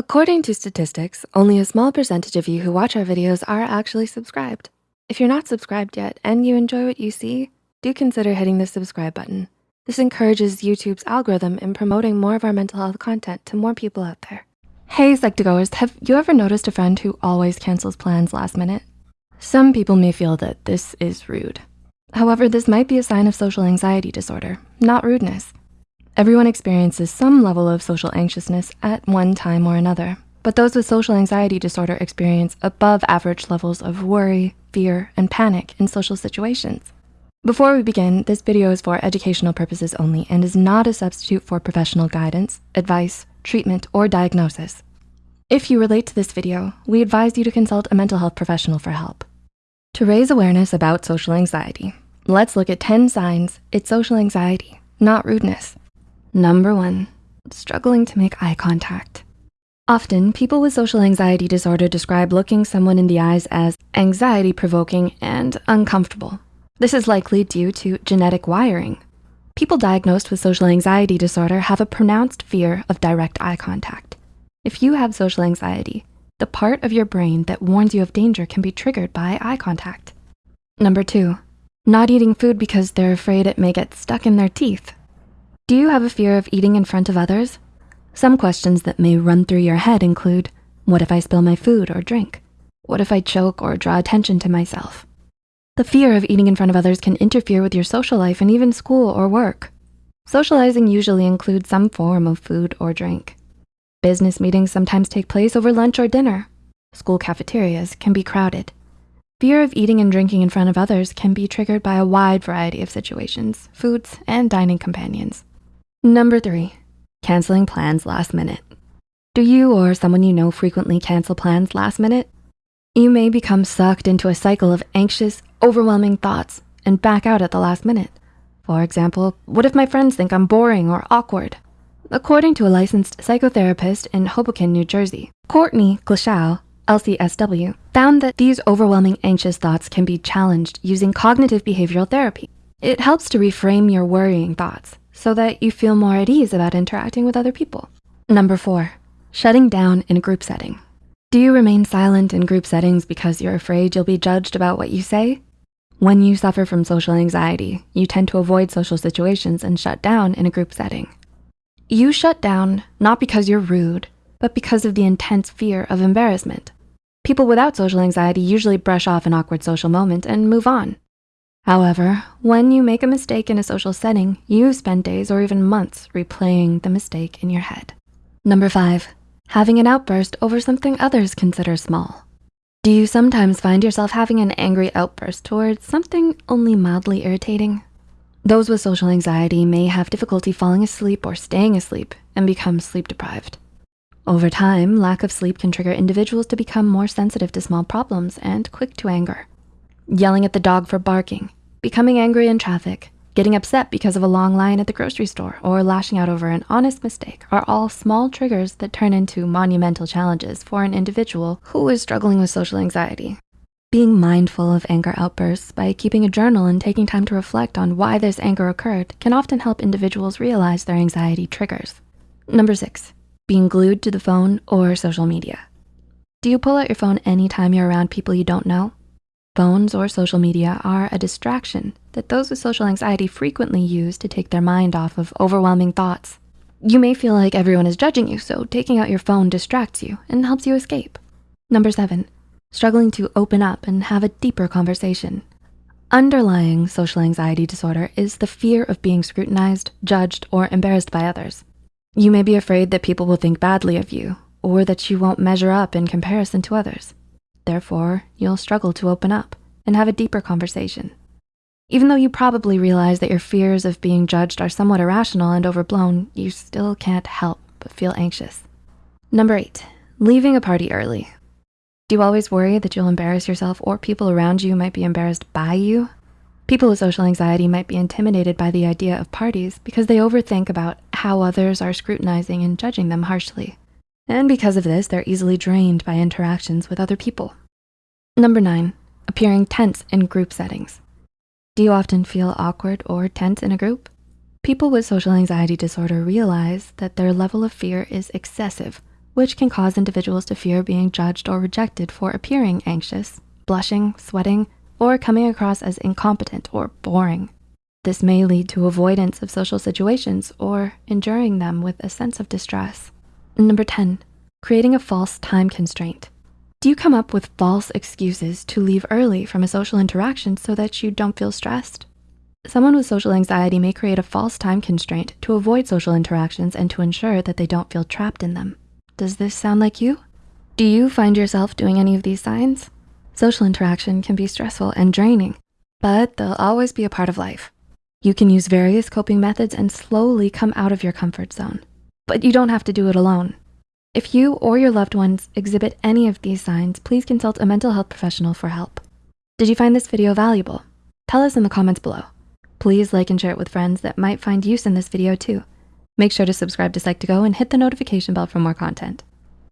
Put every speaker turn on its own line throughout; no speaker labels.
According to statistics, only a small percentage of you who watch our videos are actually subscribed. If you're not subscribed yet and you enjoy what you see, do consider hitting the subscribe button. This encourages YouTube's algorithm in promoting more of our mental health content to more people out there. Hey Psych2Goers, have you ever noticed a friend who always cancels plans last minute? Some people may feel that this is rude. However, this might be a sign of social anxiety disorder, not rudeness. Everyone experiences some level of social anxiousness at one time or another, but those with social anxiety disorder experience above average levels of worry, fear, and panic in social situations. Before we begin, this video is for educational purposes only and is not a substitute for professional guidance, advice, treatment, or diagnosis. If you relate to this video, we advise you to consult a mental health professional for help. To raise awareness about social anxiety, let's look at 10 signs it's social anxiety, not rudeness. Number one, struggling to make eye contact. Often, people with social anxiety disorder describe looking someone in the eyes as anxiety provoking and uncomfortable. This is likely due to genetic wiring. People diagnosed with social anxiety disorder have a pronounced fear of direct eye contact. If you have social anxiety, the part of your brain that warns you of danger can be triggered by eye contact. Number two, not eating food because they're afraid it may get stuck in their teeth. Do you have a fear of eating in front of others? Some questions that may run through your head include, what if I spill my food or drink? What if I choke or draw attention to myself? The fear of eating in front of others can interfere with your social life and even school or work. Socializing usually includes some form of food or drink. Business meetings sometimes take place over lunch or dinner. School cafeterias can be crowded. Fear of eating and drinking in front of others can be triggered by a wide variety of situations, foods, and dining companions. Number three, canceling plans last minute. Do you or someone you know frequently cancel plans last minute? You may become sucked into a cycle of anxious, overwhelming thoughts and back out at the last minute. For example, what if my friends think I'm boring or awkward? According to a licensed psychotherapist in Hoboken, New Jersey, Courtney Glashow, LCSW, found that these overwhelming anxious thoughts can be challenged using cognitive behavioral therapy. It helps to reframe your worrying thoughts so that you feel more at ease about interacting with other people. Number four, shutting down in a group setting. Do you remain silent in group settings because you're afraid you'll be judged about what you say? When you suffer from social anxiety, you tend to avoid social situations and shut down in a group setting. You shut down not because you're rude, but because of the intense fear of embarrassment. People without social anxiety usually brush off an awkward social moment and move on. However, when you make a mistake in a social setting, you spend days or even months replaying the mistake in your head. Number five, having an outburst over something others consider small. Do you sometimes find yourself having an angry outburst towards something only mildly irritating? Those with social anxiety may have difficulty falling asleep or staying asleep and become sleep deprived. Over time, lack of sleep can trigger individuals to become more sensitive to small problems and quick to anger yelling at the dog for barking, becoming angry in traffic, getting upset because of a long line at the grocery store, or lashing out over an honest mistake are all small triggers that turn into monumental challenges for an individual who is struggling with social anxiety. Being mindful of anger outbursts by keeping a journal and taking time to reflect on why this anger occurred can often help individuals realize their anxiety triggers. Number six, being glued to the phone or social media. Do you pull out your phone anytime you're around people you don't know? Phones or social media are a distraction that those with social anxiety frequently use to take their mind off of overwhelming thoughts. You may feel like everyone is judging you, so taking out your phone distracts you and helps you escape. Number seven, struggling to open up and have a deeper conversation. Underlying social anxiety disorder is the fear of being scrutinized, judged, or embarrassed by others. You may be afraid that people will think badly of you or that you won't measure up in comparison to others. Therefore, you'll struggle to open up and have a deeper conversation. Even though you probably realize that your fears of being judged are somewhat irrational and overblown, you still can't help but feel anxious. Number eight, leaving a party early. Do you always worry that you'll embarrass yourself or people around you might be embarrassed by you? People with social anxiety might be intimidated by the idea of parties because they overthink about how others are scrutinizing and judging them harshly. And because of this, they're easily drained by interactions with other people. Number nine, appearing tense in group settings. Do you often feel awkward or tense in a group? People with social anxiety disorder realize that their level of fear is excessive which can cause individuals to fear being judged or rejected for appearing anxious, blushing, sweating, or coming across as incompetent or boring. This may lead to avoidance of social situations or enduring them with a sense of distress. Number 10, creating a false time constraint. Do you come up with false excuses to leave early from a social interaction so that you don't feel stressed? Someone with social anxiety may create a false time constraint to avoid social interactions and to ensure that they don't feel trapped in them. Does this sound like you? Do you find yourself doing any of these signs? Social interaction can be stressful and draining, but they'll always be a part of life. You can use various coping methods and slowly come out of your comfort zone, but you don't have to do it alone. If you or your loved ones exhibit any of these signs, please consult a mental health professional for help. Did you find this video valuable? Tell us in the comments below. Please like and share it with friends that might find use in this video too. Make sure to subscribe to Psych2Go and hit the notification bell for more content.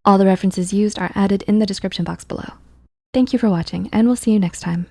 All the references used are added in the description box below. Thank you for watching and we'll see you next time.